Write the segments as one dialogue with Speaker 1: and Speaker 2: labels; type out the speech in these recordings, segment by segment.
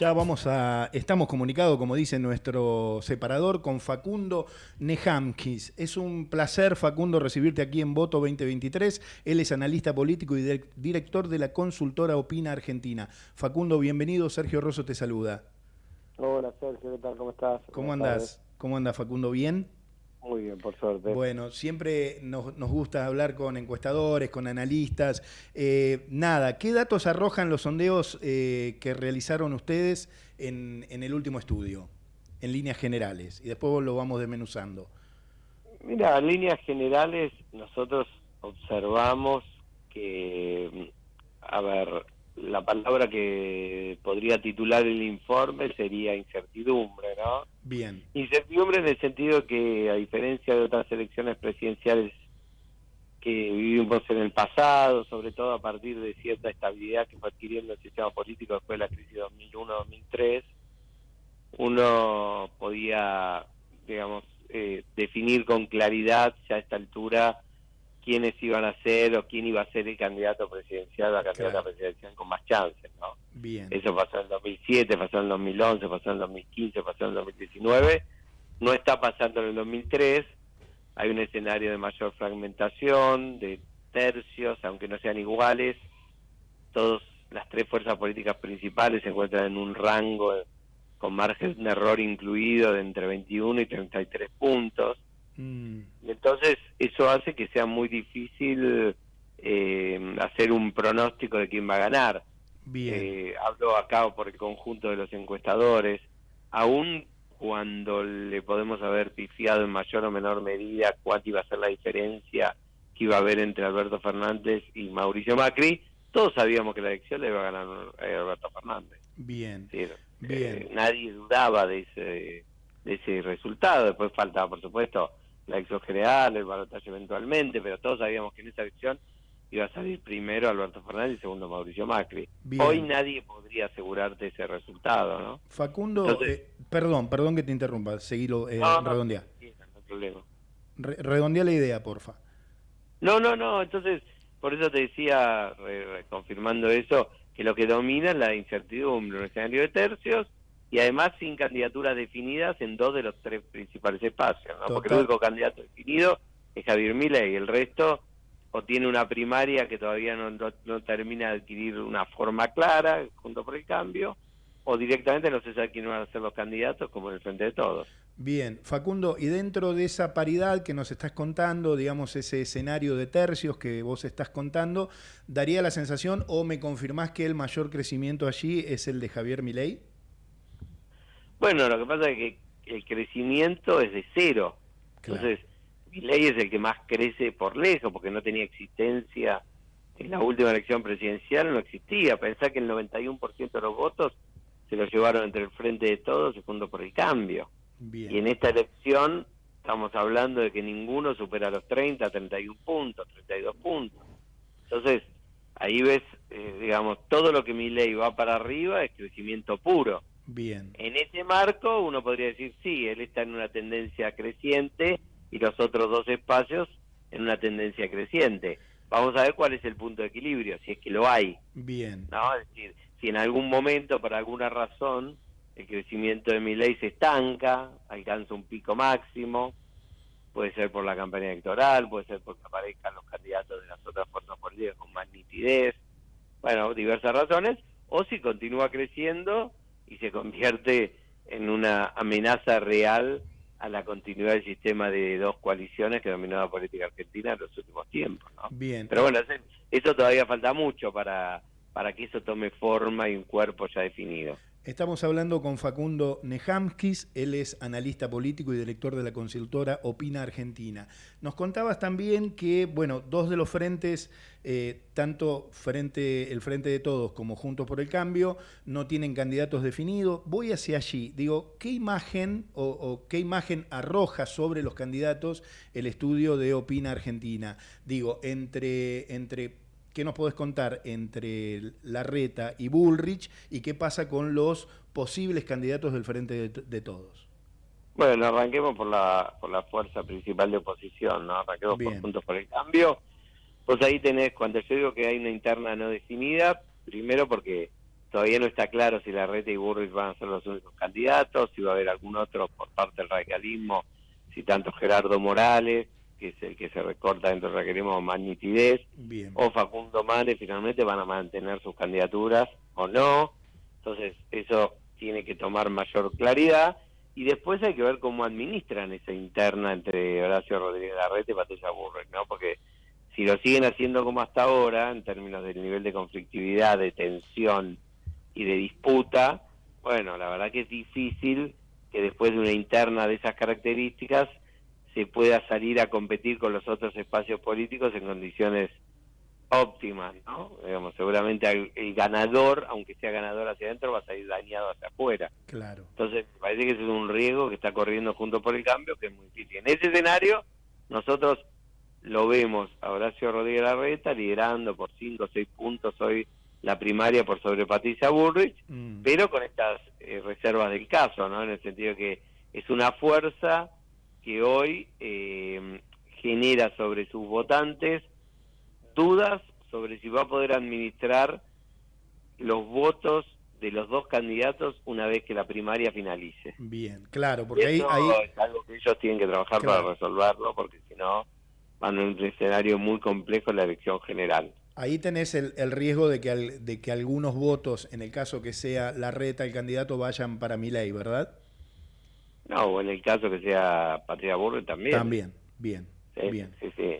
Speaker 1: Ya vamos a. Estamos comunicados, como dice nuestro separador, con Facundo Nejamkis. Es un placer, Facundo, recibirte aquí en Voto 2023. Él es analista político y director de la consultora Opina Argentina. Facundo, bienvenido. Sergio Rosso te saluda.
Speaker 2: Hola, Sergio, ¿qué tal? ¿Cómo estás?
Speaker 1: ¿Cómo andas? ¿Cómo anda, Facundo? ¿Bien?
Speaker 2: Muy bien, por suerte.
Speaker 1: Bueno, siempre nos, gusta hablar con encuestadores, con analistas. Eh, nada, ¿qué datos arrojan los sondeos eh, que realizaron ustedes en, el último estudio, en líneas generales? Y después lo vamos desmenuzando.
Speaker 2: Mira, en líneas generales nosotros observamos que, a ver, la palabra que podría titular el informe sería incertidumbre, ¿no?
Speaker 1: Bien.
Speaker 2: Incertidumbre en el sentido que, a diferencia de otras elecciones presidenciales que vivimos en el pasado, sobre todo a partir de cierta estabilidad que fue adquiriendo el sistema político después de la crisis 2001-2003, uno podía, digamos, eh, definir con claridad ya a esta altura quiénes iban a ser o quién iba a ser el candidato presidencial o la candidata presidencial con más chances, ¿no?
Speaker 1: Bien.
Speaker 2: Eso pasó en el 2007, pasó en el 2011, pasó en el 2015, pasó en el 2019. No está pasando en el 2003. Hay un escenario de mayor fragmentación, de tercios, aunque no sean iguales. Todas las tres fuerzas políticas principales se encuentran en un rango con margen de error incluido de entre 21 y 33 puntos Mm. Entonces eso hace que sea muy difícil eh, hacer un pronóstico de quién va a ganar.
Speaker 1: Bien.
Speaker 2: Eh, hablo acá por el conjunto de los encuestadores, aún cuando le podemos haber pifiado en mayor o menor medida cuál iba a ser la diferencia que iba a haber entre Alberto Fernández y Mauricio Macri, todos sabíamos que la elección le iba a ganar eh, Alberto Fernández.
Speaker 1: Bien.
Speaker 2: Bien. nadie dudaba de ese, de ese resultado. Después faltaba, por supuesto, la elección general, el balotaje eventualmente, pero todos sabíamos que en esa elección iba a salir primero Alberto Fernández y segundo Mauricio Macri. Hoy nadie podría asegurarte ese resultado, ¿no?
Speaker 1: Facundo, eh, perdón, perdón que te interrumpa, seguilo, eh, no, redondea. problema. redondea la idea, porfa.
Speaker 2: No, no, no, entonces, por eso te decía, confirmando eso, que lo que domina es la incertidumbre, un escenario de tercios, y además sin candidaturas definidas en dos de los tres principales espacios, ¿no? porque el único candidato definido es Javier Milei el resto o tiene una primaria que todavía no, no, termina de adquirir una forma clara junto por el cambio, o directamente no se sabe quiénes van a ser los candidatos como en el frente de todos.
Speaker 1: Bien, Facundo, y dentro de esa paridad que nos estás contando, digamos, ese escenario de tercios que vos estás contando, ¿daría la sensación o me confirmás que el mayor crecimiento allí es el de Javier Milei?
Speaker 2: Bueno, lo que pasa es que el crecimiento es de cero. Entonces, mi ley es el que más crece por lejos, porque no tenía existencia en la última elección presidencial, no existía. Pensá que el 91% de los votos se los llevaron entre el frente de todos y por el cambio. Y en esta elección estamos hablando de que ninguno supera los 30, 31 puntos, 32 puntos. Entonces, ahí ves, eh, digamos, todo lo que mi ley va para arriba es crecimiento puro.
Speaker 1: Bien.
Speaker 2: En ese marco uno podría decir, sí, él está en una tendencia creciente y los otros dos espacios en una tendencia creciente. Vamos a ver cuál es el punto de equilibrio, si es que lo hay.
Speaker 1: Bien.
Speaker 2: ¿no? Es decir, si en algún momento, por alguna razón, el crecimiento de mi ley se estanca, alcanza un pico máximo, puede ser por la campaña electoral, puede ser porque aparezcan los candidatos de las otras fuerzas políticas con más nitidez, bueno, diversas razones, o si continúa creciendo y se convierte en una amenaza real a la continuidad del sistema de dos coaliciones que dominó la política argentina en los últimos tiempos. ¿no?
Speaker 1: Bien.
Speaker 2: Pero bueno, eso todavía falta mucho para, para que eso tome forma y un cuerpo ya definido.
Speaker 1: Estamos hablando con Facundo Nejamskis, él es analista político y director de la consultora Opina Argentina. Nos contabas también que, bueno, dos de los frentes, eh, tanto frente, el Frente de Todos como Juntos por el Cambio, no tienen candidatos definidos. Voy hacia allí. Digo, ¿qué imagen o, o qué imagen arroja sobre los candidatos el estudio de Opina Argentina? Digo, entre, entre ¿Qué nos podés contar entre Larreta y Bullrich y qué pasa con los posibles candidatos del Frente de, Todos?
Speaker 2: Bueno, arranquemos por la, por la fuerza principal de oposición, ¿no? Arranquemos por Juntos por el Cambio. Pues ahí tenés, cuando yo digo que hay una interna no definida, primero porque todavía no está claro si la Reta y Burris van a ser los únicos candidatos, si va a haber algún otro por parte del radicalismo, si tanto Gerardo Morales, que es el que se recorta dentro del radicalismo más nitidez, o Facundo Manes finalmente van a mantener sus candidaturas o no. Entonces eso tiene que tomar mayor claridad y después hay que ver cómo administran esa interna entre Horacio Rodríguez Larrete y Patricia Burris, ¿no? Porque si lo siguen haciendo como hasta ahora, en términos del nivel de conflictividad, de tensión y de disputa, bueno, la verdad que es difícil que después de una interna de esas características se pueda salir a competir con los otros espacios políticos en condiciones óptimas, ¿no? Digamos, seguramente el, ganador, aunque sea ganador hacia adentro, va a salir dañado hacia afuera.
Speaker 1: Claro.
Speaker 2: Entonces, parece que ese es un riesgo que está corriendo junto por el cambio, que es muy difícil. En ese escenario, nosotros lo vemos a Horacio Rodríguez Larreta liderando por 5 o 6 puntos hoy la primaria por sobre Patricia Burrich, mm. pero con estas eh, reservas del caso, ¿no? En el sentido que es una fuerza que hoy eh, genera sobre sus votantes dudas sobre si va a poder administrar los votos de los dos candidatos una vez que la primaria finalice.
Speaker 1: Bien, claro, porque ahí,
Speaker 2: es algo que ellos tienen que trabajar para resolverlo, porque si no van a un escenario muy complejo en la elección general.
Speaker 1: Ahí tenés el, riesgo de que, de que algunos votos, en el caso que sea la reta el candidato, vayan para mi ley, ¿verdad?
Speaker 2: No, o en el caso que sea Patria Burre también.
Speaker 1: También, bien.
Speaker 2: Sí,
Speaker 1: bien.
Speaker 2: sí, sí.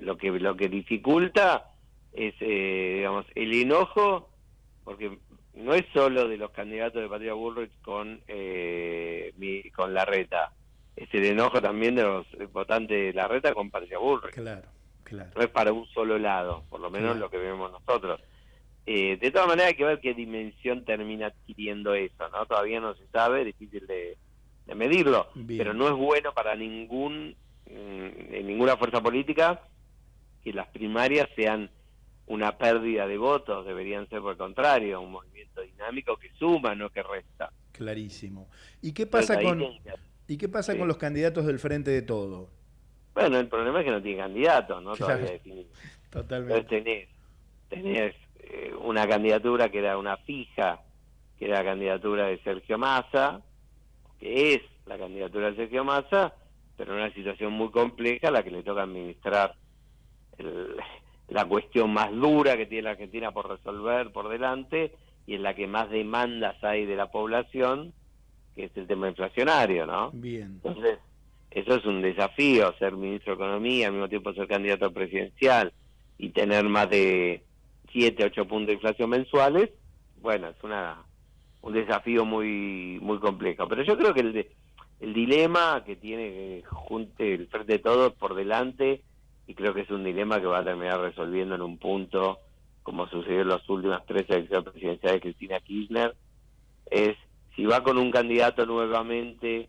Speaker 2: lo que lo que dificulta es, eh, digamos, el enojo, porque no es solo de los candidatos de Patria Bullrich con eh, con la reta, es el enojo también de los votantes de la reta con Patria Bullrich.
Speaker 1: Claro, claro.
Speaker 2: No es para un solo lado, por lo menos lo que vemos nosotros. Eh, de todas maneras hay que ver qué dimensión termina adquiriendo eso, ¿no? Todavía no se sabe, difícil de, de medirlo, pero no es bueno para ningún mm, ninguna fuerza política que las primarias sean una pérdida de votos, deberían ser por el contrario, un movimiento dinámico que suma, no que resta.
Speaker 1: Clarísimo. ¿Y qué pasa con ¿Y qué pasa con los candidatos del frente de todo?
Speaker 2: Bueno, el problema es que no tiene candidatos, ¿no? Todavía
Speaker 1: definido. Totalmente.
Speaker 2: tenés, tenés eh, una candidatura que era una fija, que era la candidatura de Sergio Massa, que es la candidatura de Sergio Massa, pero en una situación muy compleja la que le toca administrar la cuestión más dura que tiene la Argentina por resolver por delante y en la que más demandas hay de la población, que es el tema inflacionario, ¿no?
Speaker 1: Bien.
Speaker 2: Entonces, eso es un desafío, ser ministro de Economía, al mismo tiempo ser candidato presidencial y tener más de 7, 8 puntos de inflación mensuales, bueno, es una un desafío muy muy complejo. Pero yo creo que el, el dilema que tiene junte el frente de todos por delante, y creo que es un dilema que va a terminar resolviendo en un punto, como sucedió en las últimas tres elecciones presidenciales de Cristina Kirchner, es si va con un candidato nuevamente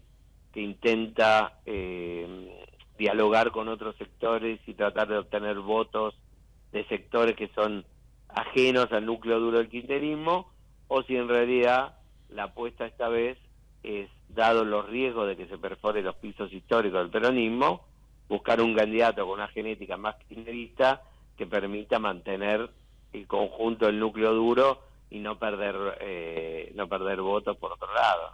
Speaker 2: que intenta eh, dialogar con otros sectores y tratar de obtener votos de sectores que son ajenos al núcleo duro del kirchnerismo, o si en realidad la apuesta esta vez es, dado los riesgos de que se perfore los pisos históricos del peronismo, buscar un candidato con una genética más kirchnerista que permita mantener el conjunto del núcleo duro y no perder eh, no perder votos por otro lado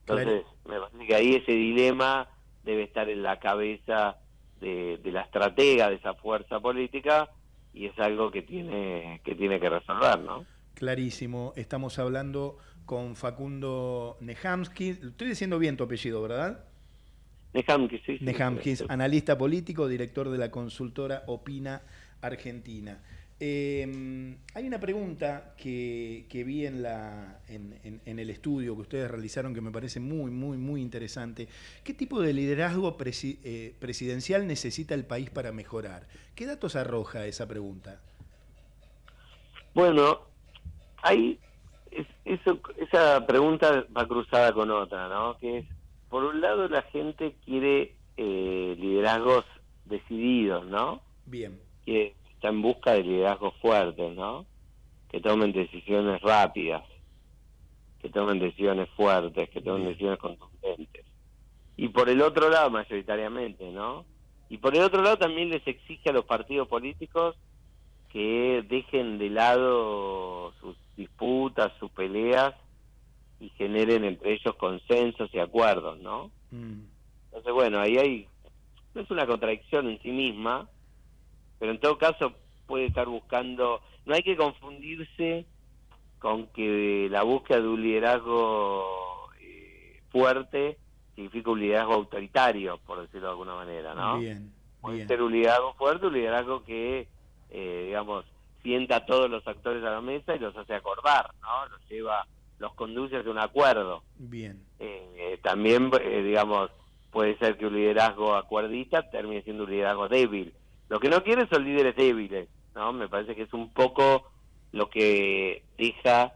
Speaker 2: entonces me parece que ahí ese dilema debe estar en la cabeza de, de, la estratega de esa fuerza política y es algo que tiene que tiene que resolver no
Speaker 1: Clarísimo, estamos hablando con Facundo Nehamskis, estoy diciendo bien tu apellido, ¿verdad?
Speaker 2: Nehamskis, sí.
Speaker 1: Nehamskis, analista político, director de la consultora Opina Argentina. Eh, hay una pregunta que, vi en, la, en, el estudio que ustedes realizaron que me parece muy, muy, muy interesante. ¿Qué tipo de liderazgo eh, presidencial necesita el país para mejorar? ¿Qué datos arroja esa pregunta?
Speaker 2: Bueno, hay eso, esa pregunta va cruzada con otra, ¿no? Que es, por un lado, la gente quiere eh, liderazgos decididos, ¿no?
Speaker 1: Bien.
Speaker 2: Que está en busca de liderazgos fuertes, ¿no? Que tomen decisiones rápidas, que tomen decisiones fuertes, que tomen decisiones contundentes. Y por el otro lado, mayoritariamente, ¿no? Y por el otro lado también les exige a los partidos políticos que dejen de lado sus disputas, sus peleas y generen entre ellos consensos y acuerdos, ¿no? Mm. Entonces, bueno, ahí hay, no es una contradicción en sí misma, pero en todo caso puede estar buscando, no hay que confundirse con que la búsqueda de un liderazgo eh, fuerte significa un liderazgo autoritario, por decirlo de alguna manera, ¿no? Bien, Puede ser un liderazgo fuerte, un liderazgo que, eh, digamos, sienta a todos los actores a la mesa y los hace acordar, ¿no? Los lleva, los conduce hacia un acuerdo.
Speaker 1: Bien.
Speaker 2: Eh, también, digamos, puede ser que un liderazgo acuerdista termine siendo un liderazgo débil. Lo que no quiere son líderes débiles, ¿no? Me parece que es un poco lo que deja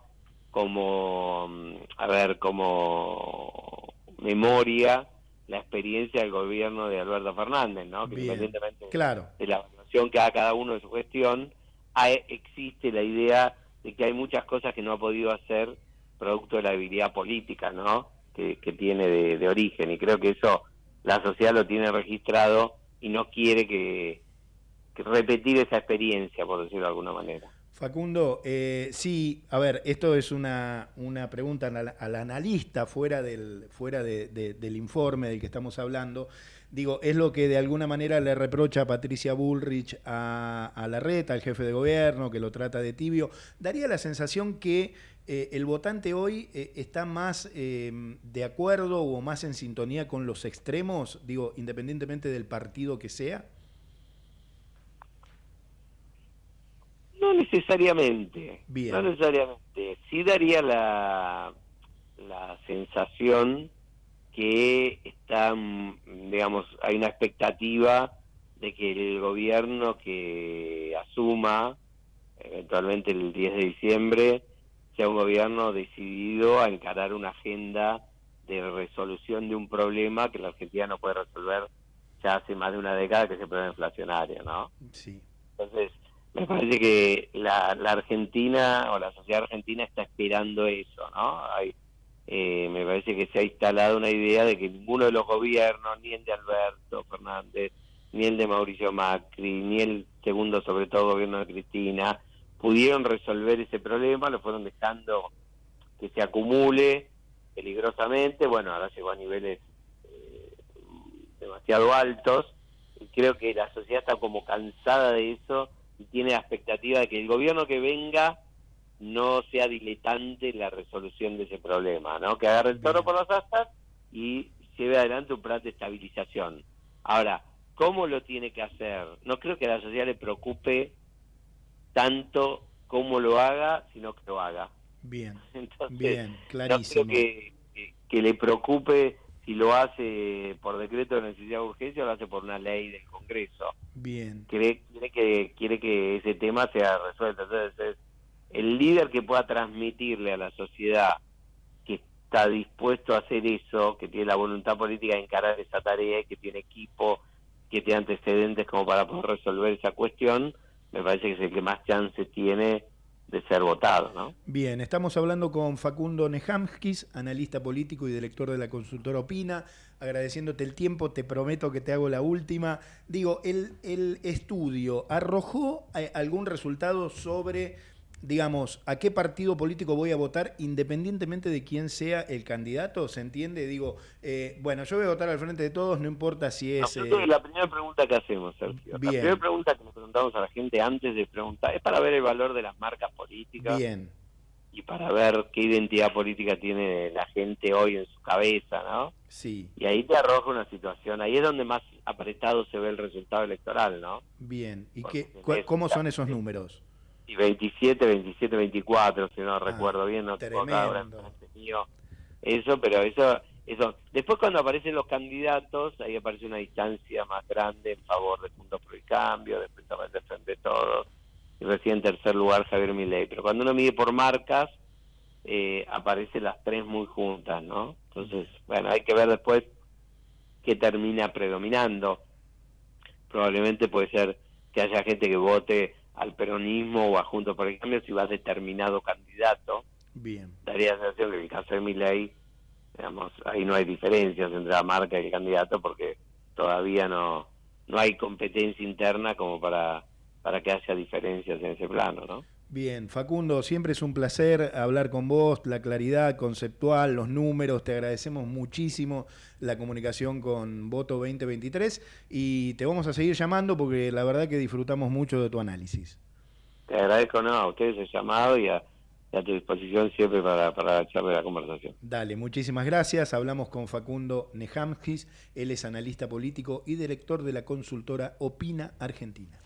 Speaker 2: como, mm, a ver, como memoria la experiencia del gobierno de Alberto Fernández, ¿no? Que independientemente
Speaker 1: claro.
Speaker 2: de la evaluación que haga cada uno de su gestión, hay, existe la idea de que hay muchas cosas que no ha podido hacer producto de la habilidad política, ¿no? Que, tiene de, de origen. Y creo que eso la sociedad lo tiene registrado y no quiere que, repetir esa experiencia, por decirlo de alguna manera.
Speaker 1: Facundo, eh, sí, a ver, esto es una, una pregunta al, analista fuera, del, fuera del informe del que estamos hablando. Digo, es lo que de alguna manera le reprocha a Patricia Bullrich a, a la reta, al jefe de gobierno, que lo trata de tibio. Daría la sensación que eh, el votante hoy eh, está más de acuerdo o más en sintonía con los extremos, digo, independientemente del partido que sea.
Speaker 2: No necesariamente. No necesariamente. Sí daría la, la sensación que está, digamos, hay una expectativa de que el gobierno que asuma eventualmente el 10 de diciembre sea un gobierno decidido a encarar una agenda de resolución de un problema que la Argentina no puede resolver ya hace más de una década, que es el problema inflacionario, ¿no?
Speaker 1: Sí.
Speaker 2: Entonces, me parece que la, Argentina o la sociedad argentina está esperando eso, ¿no? Hay, eh, me parece que se ha instalado una idea de que ninguno de los gobiernos, ni el de Alberto Fernández, ni el de Mauricio Macri, ni el segundo, sobre todo, gobierno de Cristina, pudieron resolver ese problema, lo fueron dejando que se acumule peligrosamente, bueno, ahora llegó a niveles eh, demasiado altos, y creo que la sociedad está como cansada de eso y tiene la expectativa de que el gobierno que venga no sea diletante la resolución de ese problema, ¿no? Que agarre el toro por las astas y lleve adelante un plan de estabilización. Ahora, ¿cómo lo tiene que hacer? No creo que a la sociedad le preocupe tanto cómo lo haga, sino que lo haga.
Speaker 1: Bien, bien, clarísimo.
Speaker 2: No creo que, que le preocupe si lo hace por decreto de necesidad de urgencia o lo hace por una ley del Congreso.
Speaker 1: Bien.
Speaker 2: Quiere, quiere, que, quiere que ese tema sea resuelto. Entonces, el líder que pueda transmitirle a la sociedad que está dispuesto a hacer eso, que tiene la voluntad política de encarar esa tarea, que tiene equipo, que tiene antecedentes como para poder resolver esa cuestión, me parece que es el que más chance tiene de ser votado. ¿no?
Speaker 1: Bien, estamos hablando con Facundo Nejamskis, analista político y director de la consultora Opina, agradeciéndote el tiempo, te prometo que te hago la última. Digo, el, el estudio arrojó eh, algún resultado sobre digamos, a qué partido político voy a votar independientemente de quién sea el candidato, ¿se entiende? Digo, eh, bueno, yo voy a votar al frente de todos, no importa si es...
Speaker 2: No, eh, la primera pregunta que hacemos, Sergio. La primera pregunta que nos preguntamos a la gente antes de preguntar es para ver el valor de las marcas políticas.
Speaker 1: Bien.
Speaker 2: Y para ver qué identidad política tiene la gente hoy en su cabeza, ¿no?
Speaker 1: Sí.
Speaker 2: Y ahí te arroja una situación, ahí es donde más apretado se ve el resultado electoral, ¿no?
Speaker 1: Bien. ¿Y qué, cómo son esos números?
Speaker 2: Y 27, 27, 24, si no ah, recuerdo bien, no tengo acá eso, pero eso, eso. Después cuando aparecen los candidatos, ahí aparece una distancia más grande en favor de Puntos por el Cambio, después aparece Frente Todos, y recién en tercer lugar Javier Milei. Pero cuando uno mide por marcas, eh, aparecen las tres muy juntas, ¿no? Entonces, bueno, hay que ver después qué termina predominando. Probablemente puede ser que haya gente que vote al peronismo o a Juntos por el Cambio si va determinado candidato.
Speaker 1: Bien.
Speaker 2: Daría la sensación que en el caso de Milei, digamos, ahí no hay diferencias entre la marca y el candidato porque todavía no, no hay competencia interna como para, para que haya diferencias en ese plano, ¿no?
Speaker 1: Bien, Facundo, siempre es un placer hablar con vos, la claridad conceptual, los números, te agradecemos muchísimo la comunicación con Voto 2023 y te vamos a seguir llamando porque la verdad que disfrutamos mucho de tu análisis.
Speaker 2: Te agradezco no, a ustedes el llamado y a, tu disposición siempre para, para echarle la conversación.
Speaker 1: Dale, muchísimas gracias. Hablamos con Facundo Nejamskis, él es analista político y director de la consultora Opina Argentina.